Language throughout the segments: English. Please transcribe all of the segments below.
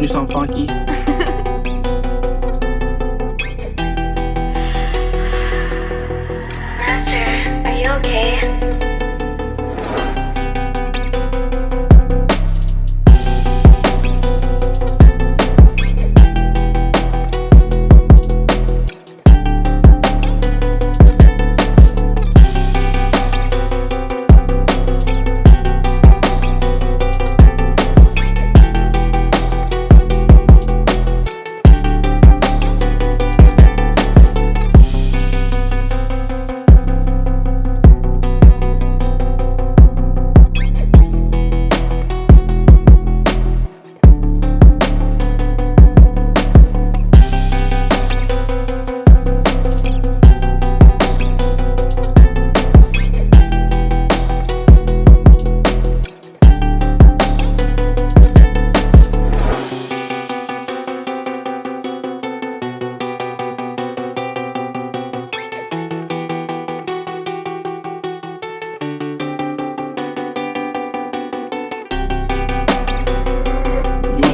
do something funky?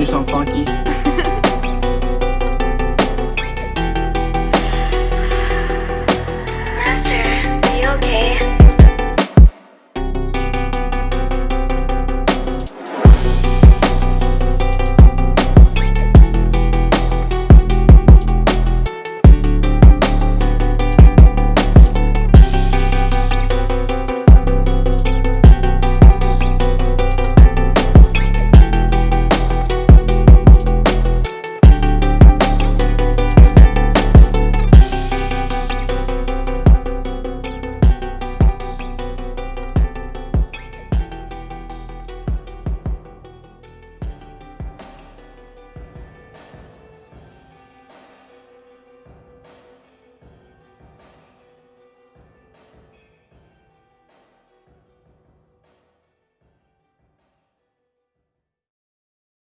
Do funky?